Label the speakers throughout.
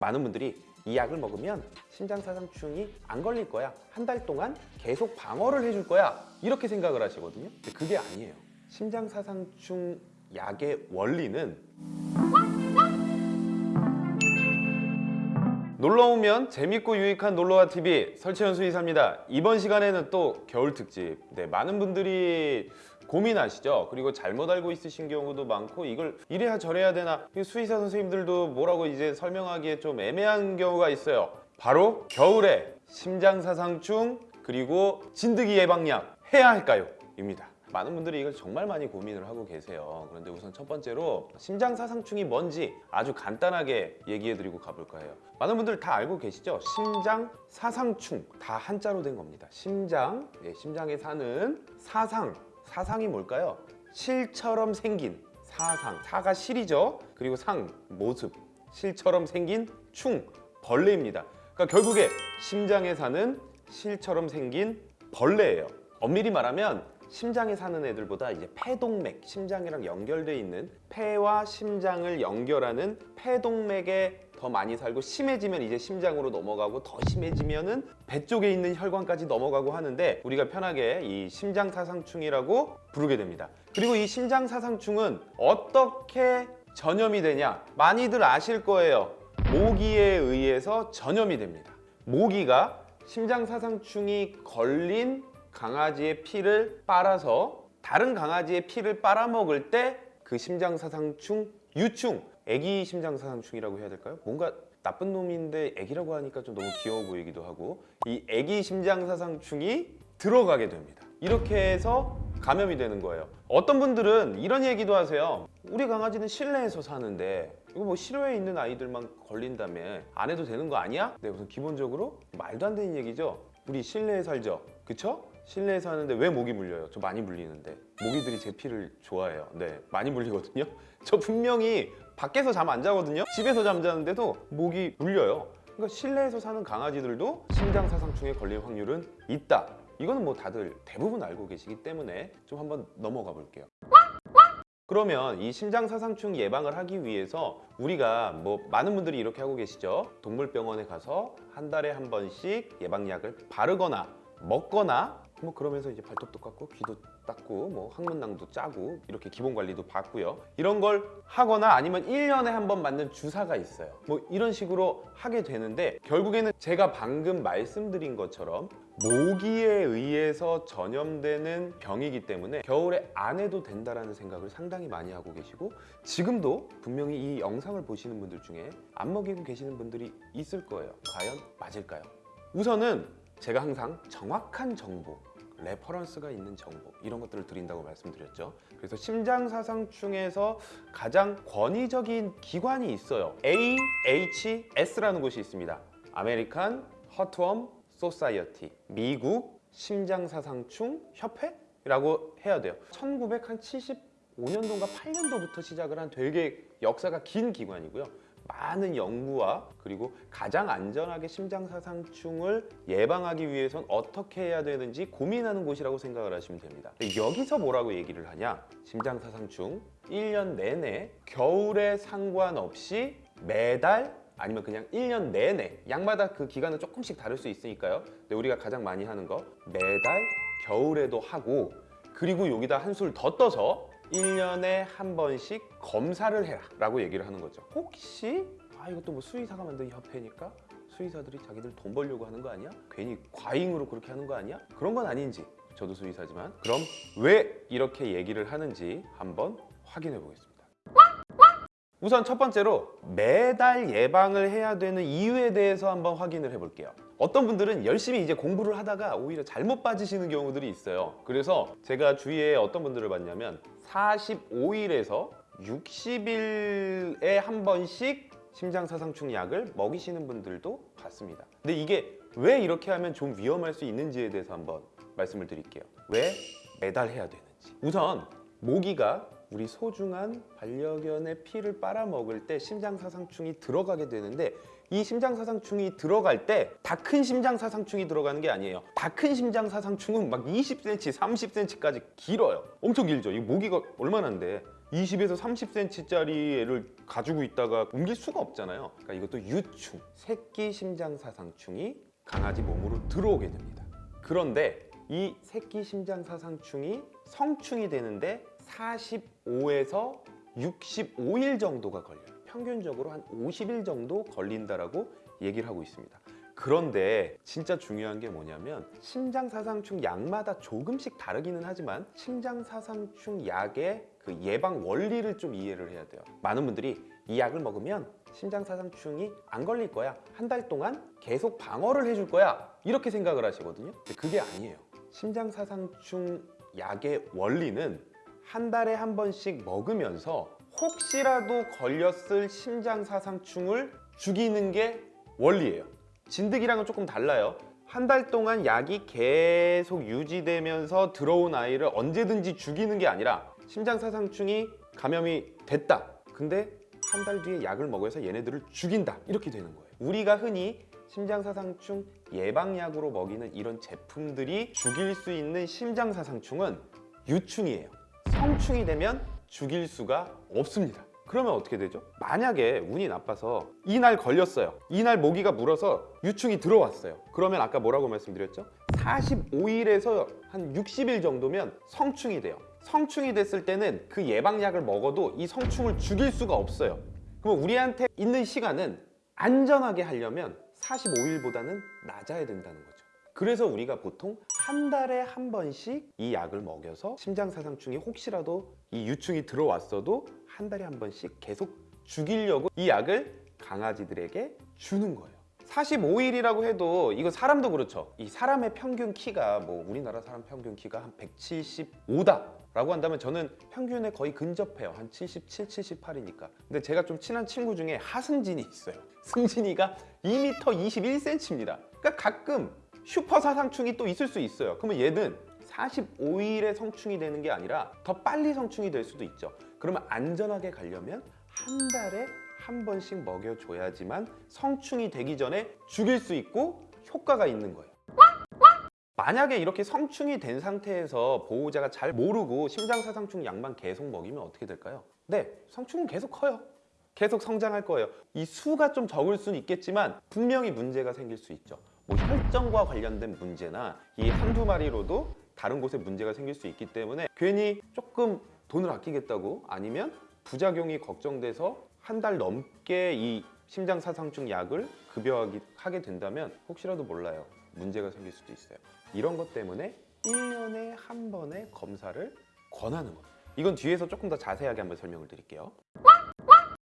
Speaker 1: 많은 분들이 이 약을 먹으면 심장사상충이 안 걸릴 거야. 한 달 동안 계속 방어를 해줄 거야. 이렇게 생각을 하시거든요. 근데 그게 아니에요. 심장사상충 약의 원리는 놀러오면 재밌고 유익한 놀러와 TV 설채연 수의사입니다. 이번 시간에는 또 겨울 특집. 네, 많은 분들이 고민하시죠? 그리고 잘못 알고 있으신 경우도 많고 이걸 이래야 저래야 되나? 수의사 선생님들도 뭐라고 이제 설명하기에 좀 애매한 경우가 있어요. 바로 겨울에 심장사상충 그리고 진드기 예방약 해야 할까요? 입니다. 많은 분들이 이걸 정말 많이 고민을 하고 계세요. 그런데 우선 첫 번째로 심장사상충이 뭔지 아주 간단하게 얘기해 드리고 가볼까 해요. 많은 분들 다 알고 계시죠? 심장사상충 다 한자로 된 겁니다. 심장, 예, 심장에 사는 사상 사상이 뭘까요? 실처럼 생긴 사상. 사가 실이죠. 그리고 상 모습. 실처럼 생긴 충 벌레입니다. 그러니까 결국에 심장에 사는 실처럼 생긴 벌레예요. 엄밀히 말하면 심장에 사는 애들보다 이제 폐동맥, 심장이랑 연결돼 있는 폐와 심장을 연결하는 폐동맥에 더 많이 살고 심해지면 이제 심장으로 넘어가고 더 심해지면은 배 쪽에 있는 혈관까지 넘어가고 하는데 우리가 편하게 이 심장사상충이라고 부르게 됩니다. 그리고 이 심장사상충은 어떻게 전염이 되냐? 많이들 아실 거예요. 모기에 의해서 전염이 됩니다. 모기가 심장사상충이 걸린 강아지의 피를 빨아서 다른 강아지의 피를 빨아먹을 때 그 심장사상충 유충 애기 심장사상충이라고 해야 될까요? 뭔가 나쁜 놈인데 애기라고 하니까 좀 너무 귀여워 보이기도 하고 이 애기 심장사상충이 들어가게 됩니다 이렇게 해서 감염이 되는 거예요 어떤 분들은 이런 얘기도 하세요 우리 강아지는 실내에서 사는데 이거 뭐 실외에 있는 아이들만 걸린다며 안 해도 되는 거 아니야? 네 우선 기본적으로 말도 안 되는 얘기죠 우리 실내에 살죠 그쵸? 실내에 사는데 왜 모기 물려요? 저 많이 물리는데. 모기들이 제 피를 좋아해요. 네 많이 물리거든요. 저 분명히 밖에서 잠 안 자거든요. 집에서 잠자는데도 모기 물려요. 그러니까 실내에서 사는 강아지들도 심장사상충에 걸릴 확률은 있다. 이거는 뭐 다들 대부분 알고 계시기 때문에 좀 한번 넘어가 볼게요. 그러면 이 심장사상충 예방을 하기 위해서 우리가 뭐 많은 분들이 이렇게 하고 계시죠. 동물병원에 가서 한 달에 한 번씩 예방약을 바르거나 먹거나 뭐 그러면서 이제 발톱도 깎고 귀도 닦고 뭐 항문낭도 짜고 이렇게 기본 관리도 받고요. 이런 걸 하거나 아니면 1년에 한 번 맞는 주사가 있어요. 뭐 이런 식으로 하게 되는데 결국에는 제가 방금 말씀드린 것처럼 모기에 의해서 전염되는 병이기 때문에 겨울에 안 해도 된다라는 생각을 상당히 많이 하고 계시고 지금도 분명히 이 영상을 보시는 분들 중에 안 먹이고 계시는 분들이 있을 거예요. 과연 맞을까요? 우선은 제가 항상 정확한 정보 reference가 있는 정보 이런 것들을 드린다고 말씀드렸죠. 그래서 심장사상충에서 가장 권위적인 기관이 있어요. AHS라는 곳이 있습니다. American Heartworm Society 미국 심장사상충 협회 라고 해야 돼요. 1975년도인가 8년도부터 시작을 한 되게 역사가 긴 기관이고요 많은 연구와 그리고 가장 안전하게 심장사상충을 예방하기 위해선 어떻게 해야 되는지 고민하는 곳이라고 생각을 하시면 됩니다. 여기서 뭐라고 얘기를 하냐? 심장사상충 1년 내내 겨울에 상관없이 매달 아니면 그냥 1년 내내 약마다 그 기간은 조금씩 다를 수 있으니까요. 근데 우리가 가장 많이 하는 거 매달 겨울에도 하고 그리고 여기다 한술 더 떠서 1년에 한 번씩 검사를 해라 라고 얘기를 하는 거죠. 혹시 아 이것도 뭐 수의사가 만든 협회니까 수의사들이 자기들 돈 벌려고 하는 거 아니야? 괜히 과잉으로 그렇게 하는 거 아니야? 그런 건 아닌지. 저도 수의사지만. 그럼 왜 이렇게 얘기를 하는지 한번 확인해 보겠습니다. 우선 첫 번째로 매달 예방을 해야 되는 이유에 대해서 한번 확인을 해볼게요 어떤 분들은 열심히 이제 공부를 하다가 오히려 잘못 빠지시는 경우들이 있어요. 그래서 제가 주위에 어떤 분들을 봤냐면 45일에서 60일에 한 번씩 심장사상충 약을 먹이시는 분들도 봤습니다. 근데 이게 왜 이렇게 하면 좀 위험할 수 있는지에 대해서 한번 말씀을 드릴게요. 왜 매달 해야 되는지. 우선 모기가 우리 소중한 반려견의 피를 빨아먹을 때 심장사상충이 들어가게 되는데 이 심장사상충이 들어갈 때 다 큰 심장사상충이 들어가는 게 아니에요 다 큰 심장사상충은 막 20cm, 30cm까지 길어요 엄청 길죠 이 모기가 얼마나인데 20에서 30cm짜리 애를 가지고 있다가 옮길 수가 없잖아요. 그러니까 이것도 유충, 새끼 심장 사상충이 강아지 몸으로 들어오게 됩니다. 그런데 이 새끼 심장 사상충이 성충이 되는데 45에서 65일 정도가 걸려요. 평균적으로 한 50일 정도 걸린다라고 얘기를 하고 있습니다. 그런데 진짜 중요한 게 뭐냐면 심장사상충 약마다 조금씩 다르기는 하지만 심장사상충 약의 그 예방 원리를 좀 이해를 해야 돼요. 많은 분들이 이 약을 먹으면 심장사상충이 안 걸릴 거야. 한 달 동안 계속 방어를 해줄 거야. 이렇게 생각을 하시거든요. 그게 아니에요. 심장사상충 약의 원리는 한 달에 한 번씩 먹으면서 혹시라도 걸렸을 심장사상충을 죽이는 게 원리예요. 진드기랑은 조금 달라요. 한 달 동안 약이 계속 유지되면서 들어온 아이를 언제든지 죽이는 게 아니라 심장사상충이 감염이 됐다. 근데 한 달 뒤에 약을 먹어서 얘네들을 죽인다. 이렇게 되는 거예요. 우리가 흔히 심장사상충 예방약으로 먹이는 이런 제품들이 죽일 수 있는 심장사상충은 유충이에요. 성충이 되면 죽일 수가 없습니다. 그러면 어떻게 되죠? 만약에 운이 나빠서 이날 걸렸어요. 이날 모기가 물어서 유충이 들어왔어요. 그러면 아까 뭐라고 말씀드렸죠? 45일에서 한 60일 정도면 성충이 돼요. 성충이 됐을 때는 그 예방약을 먹어도 이 성충을 죽일 수가 없어요. 그럼 우리한테 있는 시간은 안전하게 하려면 45일보다는 낮아야 된다는 거죠. 그래서 우리가 보통 한 달에 한 번씩 이 약을 먹여서 심장사상충이 혹시라도 이 유충이 들어왔어도 한 달에 한 번씩 계속 죽이려고 이 약을 강아지들에게 주는 거예요. 45일이라고 해도 이거 사람도 그렇죠. 이 사람의 평균 키가 뭐 우리나라 사람 평균 키가 한 175다. 라고 한다면 저는 평균에 거의 근접해요. 한 77, 78이니까. 근데 제가 좀 친한 친구 중에 하승진이 있어요. 승진이가 2m 21cm입니다. 그러니까 가끔 슈퍼 사상충이 또 있을 수 있어요. 그러면 얘는 45일에 성충이 되는 게 아니라 더 빨리 성충이 될 수도 있죠. 그러면 안전하게 가려면 한 달에 한 번씩 먹여줘야지만 성충이 되기 전에 죽일 수 있고 효과가 있는 거예요. 만약에 이렇게 성충이 된 상태에서 보호자가 잘 모르고 심장사상충 약만 계속 먹이면 어떻게 될까요? 네, 성충은 계속 커요. 계속 성장할 거예요. 이 수가 좀 적을 수는 있겠지만 분명히 문제가 생길 수 있죠. 뭐 혈전과 관련된 문제나 이 한두 마리로도 다른 곳에 문제가 생길 수 있기 때문에 괜히 조금 돈을 아끼겠다고 아니면 부작용이 걱정돼서 한 달 넘게 이 심장사상충 약을 급여하게 하게 된다면 혹시라도 몰라요. 문제가 생길 수도 있어요. 이런 것 때문에 1년에 한 번의 검사를 권하는 겁니다. 이건 뒤에서 조금 더 자세하게 한번 설명을 드릴게요.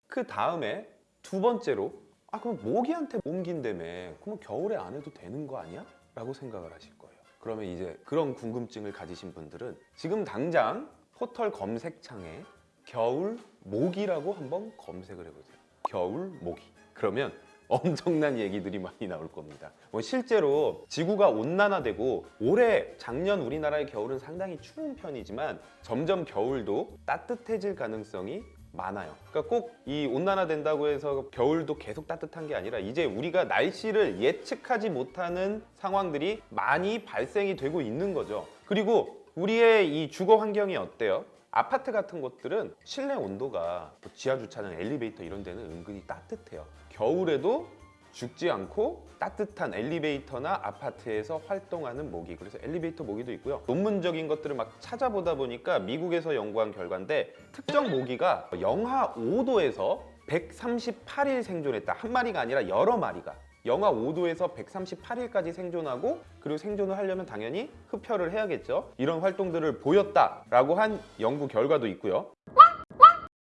Speaker 1: 그 다음에 두 번째로 아 그럼 모기한테 옮긴다며 그러면 겨울에 안 해도 되는 거 아니야? 라고 생각을 하실 거예요 그러면 이제 그런 궁금증을 가지신 분들은 지금 당장 포털 검색창에 겨울 모기라고 한번 검색을 해보세요 겨울 모기 그러면 엄청난 얘기들이 많이 나올 겁니다. 뭐 실제로 지구가 온난화되고 올해 작년 우리나라의 겨울은 상당히 추운 편이지만 점점 겨울도 따뜻해질 가능성이 많아요. 그러니까 꼭 이 온난화된다고 해서 겨울도 계속 따뜻한 게 아니라 이제 우리가 날씨를 예측하지 못하는 상황들이 많이 발생이 되고 있는 거죠. 그리고 우리의 이 주거 환경이 어때요? 아파트 같은 곳들은 실내 온도가 뭐 지하 주차장, 엘리베이터 이런 데는 은근히 따뜻해요. 겨울에도 죽지 않고 따뜻한 엘리베이터나 아파트에서 활동하는 모기. 그래서 엘리베이터 모기도 있고요. 논문적인 것들을 막 찾아보다 보니까 미국에서 연구한 결과인데 특정 모기가 영하 5도에서 138일 생존했다. 한 마리가 아니라 여러 마리가. 영하 5도에서 138일까지 생존하고 그리고 생존을 하려면 당연히 흡혈을 해야겠죠. 이런 활동들을 보였다라고 한 연구 결과도 있고요.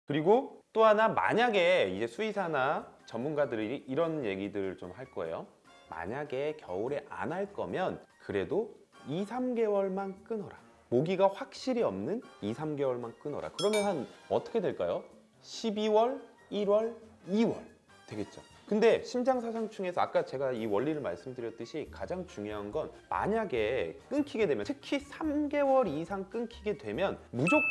Speaker 1: 그리고 또 하나 만약에 이제 수의사나 전문가들이 이런 얘기들을 좀 할 거예요. 만약에 겨울에 안 할 거면 그래도 2, 3개월만 끊어라. 모기가 확실히 없는 2, 3개월만 끊어라. 그러면 한 어떻게 될까요? 12월, 1월, 2월 되겠죠. 근데 심장사상충에서 아까 제가 이 원리를 말씀드렸듯이 가장 중요한 건 만약에 끊기게 되면 특히 3개월 이상 끊기게 되면 무조건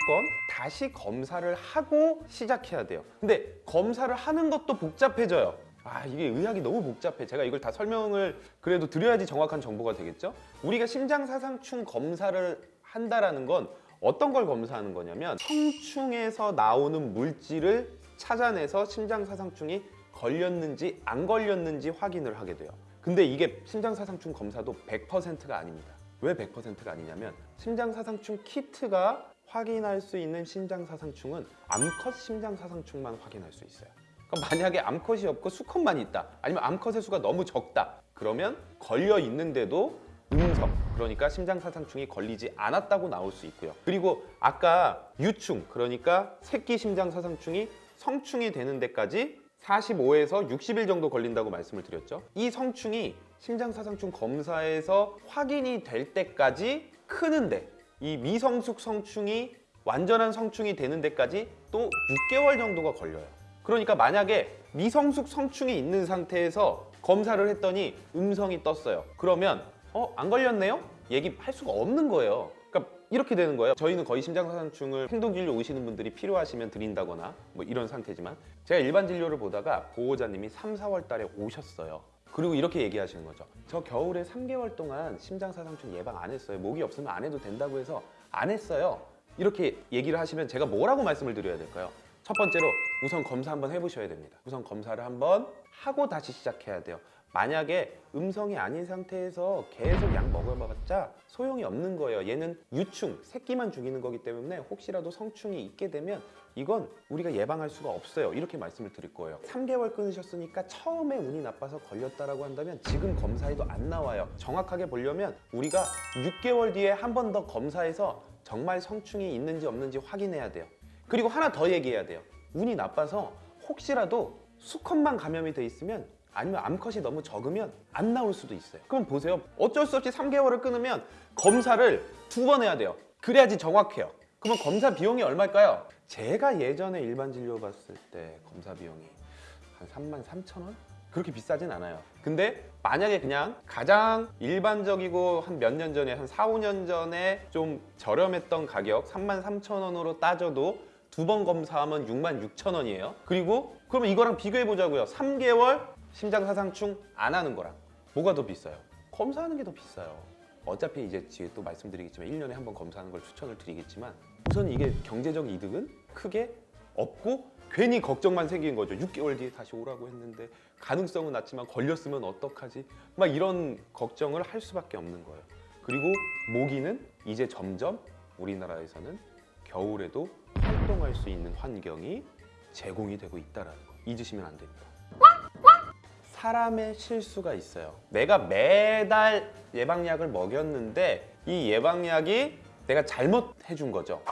Speaker 1: 다시 검사를 하고 시작해야 돼요. 근데 검사를 하는 것도 복잡해져요. 아 이게 의학이 너무 복잡해 제가 이걸 다 설명을 그래도 드려야지 정확한 정보가 되겠죠 우리가 심장사상충 검사를 한다라는 건 어떤 걸 검사하는 거냐면 성충에서 나오는 물질을 찾아내서 심장사상충이 걸렸는지 안 걸렸는지 확인을 하게 돼요. 근데 이게 심장사상충 검사도 100%가 아닙니다. 왜 100%가 아니냐면 심장사상충 키트가 확인할 수 있는 심장사상충은 암컷 심장사상충만 확인할 수 있어요. 그러니까 만약에 암컷이 없고 수컷만 있다 아니면 암컷의 수가 너무 적다 그러면 걸려 있는데도 음성 그러니까 심장사상충이 걸리지 않았다고 나올 수 있고요 그리고 아까 유충 그러니까 새끼 심장사상충이 성충이 되는 데까지 45에서 60일 정도 걸린다고 말씀을 드렸죠 이 성충이 심장사상충 검사에서 확인이 될 때까지 크는데 이 미성숙 성충이 완전한 성충이 되는 데까지 또 6개월 정도가 걸려요 그러니까 만약에 미성숙 성충이 있는 상태에서 검사를 했더니 음성이 떴어요. 그러면 어 안 걸렸네요? 얘기할 수가 없는 거예요. 이렇게 되는 거예요. 저희는 거의 심장사상충을 행동진료 오시는 분들이 필요하시면 드린다거나 뭐 이런 상태지만 제가 일반 진료를 보다가 보호자님이 3, 4월 달에 오셨어요. 그리고 이렇게 얘기하시는 거죠. 저 겨울에 3개월 동안 심장사상충 예방 안 했어요. 목이 없으면 안 해도 된다고 해서 안 했어요. 이렇게 얘기를 하시면 제가 뭐라고 말씀을 드려야 될까요? 첫 번째로 우선 검사 한번 해보셔야 됩니다. 우선 검사를 한번 하고 다시 시작해야 돼요. 만약에 음성이 아닌 상태에서 계속 약 먹어봤자 소용이 없는 거예요. 얘는 유충, 새끼만 죽이는 거기 때문에 혹시라도 성충이 있게 되면 이건 우리가 예방할 수가 없어요. 이렇게 말씀을 드릴 거예요. 3개월 끊으셨으니까 처음에 운이 나빠서 걸렸다라고 한다면 지금 검사해도 안 나와요. 정확하게 보려면 우리가 6개월 뒤에 한 번 더 검사해서 정말 성충이 있는지 없는지 확인해야 돼요. 그리고 하나 더 얘기해야 돼요. 운이 나빠서 혹시라도 수컷만 감염이 돼 있으면 아니면 암컷이 너무 적으면 안 나올 수도 있어요. 그럼 보세요. 어쩔 수 없이 3개월을 끊으면 검사를 두 번 해야 돼요. 그래야지 정확해요. 그러면 검사 비용이 얼마일까요? 제가 예전에 일반 진료 봤을 때 검사 비용이 한 3만 3천 원? 그렇게 비싸진 않아요. 근데 만약에 그냥 가장 일반적이고 한 몇 년 전에 한 4, 5년 전에 좀 저렴했던 가격 3만 3천 원으로 따져도 두 번 검사하면 6만 6천 원이에요. 그리고 그러면 이거랑 비교해 보자고요. 3개월 심장사상충 안 하는 거랑 뭐가 더 비싸요? 검사하는 게 더 비싸요. 어차피 이제 뒤에 또 말씀드리겠지만 1년에 한 번 검사하는 걸 추천을 드리겠지만 우선 이게 경제적 이득은 크게 없고 괜히 걱정만 생긴 거죠. 6개월 뒤에 다시 오라고 했는데 가능성은 낮지만 걸렸으면 어떡하지? 막 이런 걱정을 할 수밖에 없는 거예요. 그리고 모기는 이제 점점 우리나라에서는 겨울에도 활동할 수 있는 환경이 제공이 되고 있다라는 거 잊으시면 안 됩니다. 사람의 실수가 있어요. 내가 매달 예방약을 먹였는데 이 예방약이 내가 잘못 해준 거죠.